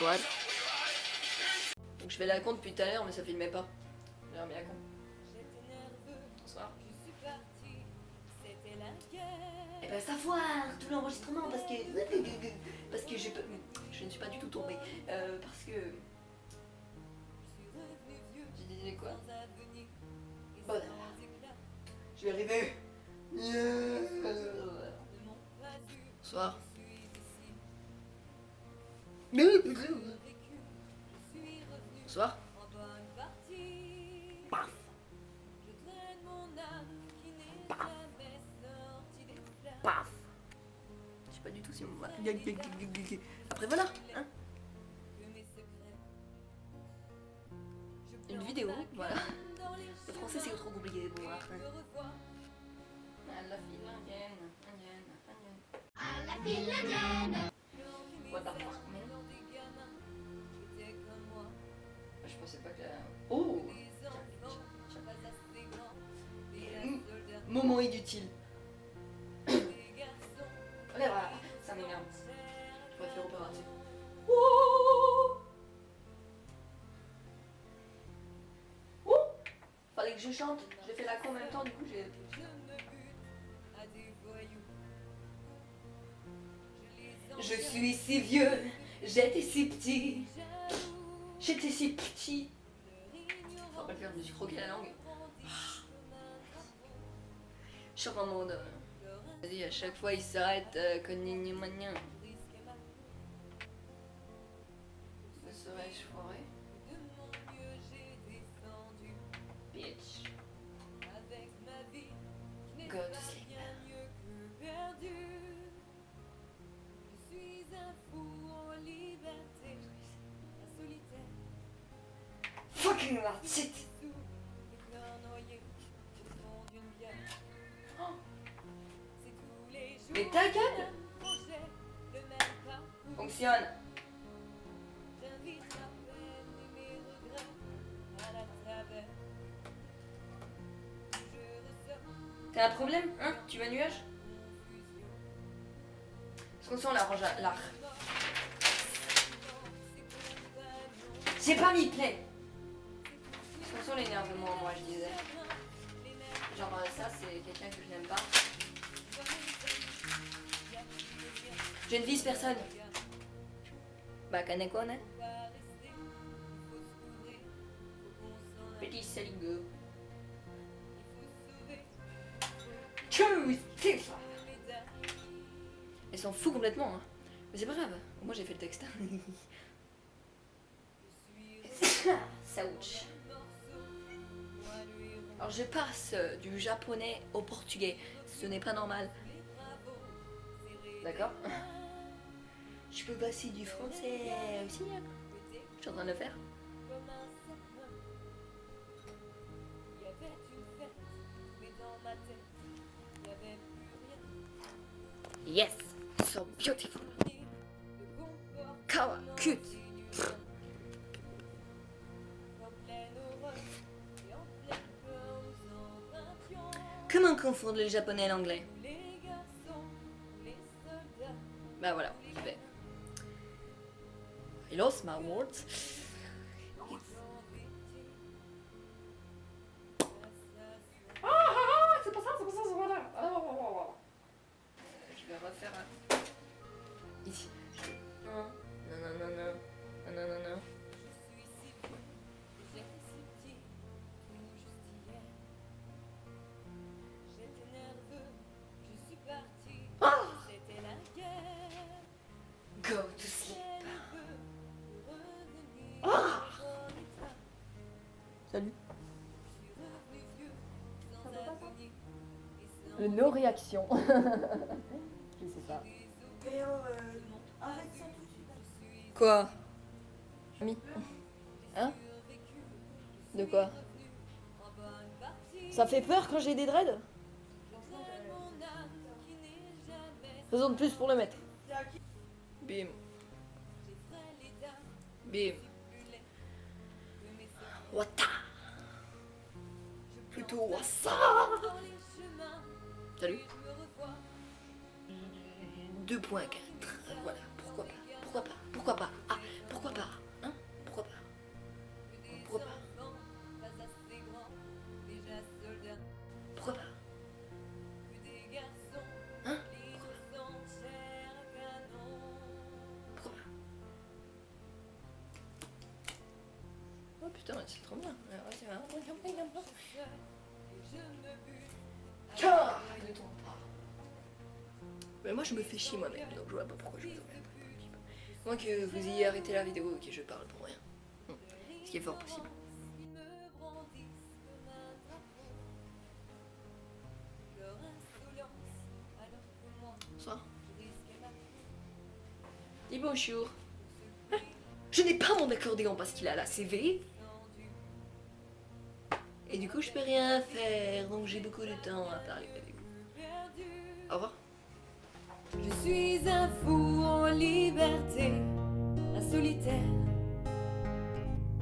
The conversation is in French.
Donc je fais la con depuis tout à l'heure mais ça filmait pas. J'ai remis la con. Bonsoir. Et ben savoir tout l'enregistrement parce que parce que je je ne suis pas du tout tombée euh, parce que j'ai dit quoi? Bon, je vais arriver. Bonsoir. Bonsoir. Paf. Paf. Paf. Je sais pas du tout si on va... Après voilà, hein Une vidéo, voilà. Le français c'est trop compliqué pour moi. À la file indienne, indienne, indienne. À la file indienne. What Moment inutile. Allez, voilà, ça m'énerve. Je préfère opératif. Oh Oh Fallait que je chante. J'ai fait la con en même temps, du coup j'ai... Je suis si vieux, j'étais si petit. J'étais si petit. Faut pas le faire, je me suis croqué la langue. Je suis en mode. Vas-y, à chaque fois il s'arrête, euh, que nini mania. Ça serait foiré. Bitch. Go to sleep. Fucking that's it. Mais ta gueule Fonctionne. T'as un problème Hein Tu veux un nuage Est-ce qu'on sent la range à l'art J'ai pas mis play Est-ce qu'on sent l'énervement moi je disais. Genre euh, ça c'est quelqu'un que je n'aime pas Je ne vise personne. Bah, kaneko, hein Petit saligo. Elles s'en fout complètement, hein. Mais c'est pas grave. Moi, j'ai fait le texte. Saouch. Alors, je passe du japonais au portugais. Ce n'est pas normal. D'accord Je peux passer du français aussi. hein. Je suis en train de le faire. Yes, so beautiful. Kawa, cute. Comment confondre le japonais et l'anglais? los, ma Awards. Salut. Le no réaction. je sais pas. Quoi? Ami? Hein? De quoi? Ça fait peur quand j'ai des dreads? Raison de plus pour le mettre. Bim. Bim. Wata. Plutôt wassa. Salut. 2.4. Voilà, pourquoi pas Pourquoi pas Pourquoi pas pourquoi pas putain, c'est trop bien. Car il tombe pas. Mais moi, je me fais chier moi-même, donc je vois pas pourquoi je vous emmerde. Moi que vous ayez arrêté la vidéo et que je parle pour rien. Hmm. Ce qui est fort possible. Bonsoir. Dis bonjour. Je n'ai pas mon accordéon parce qu'il a la CV. Et du coup, je peux rien faire, donc j'ai beaucoup de temps à parler avec vous. Au revoir. Je suis un fou en liberté, un solitaire.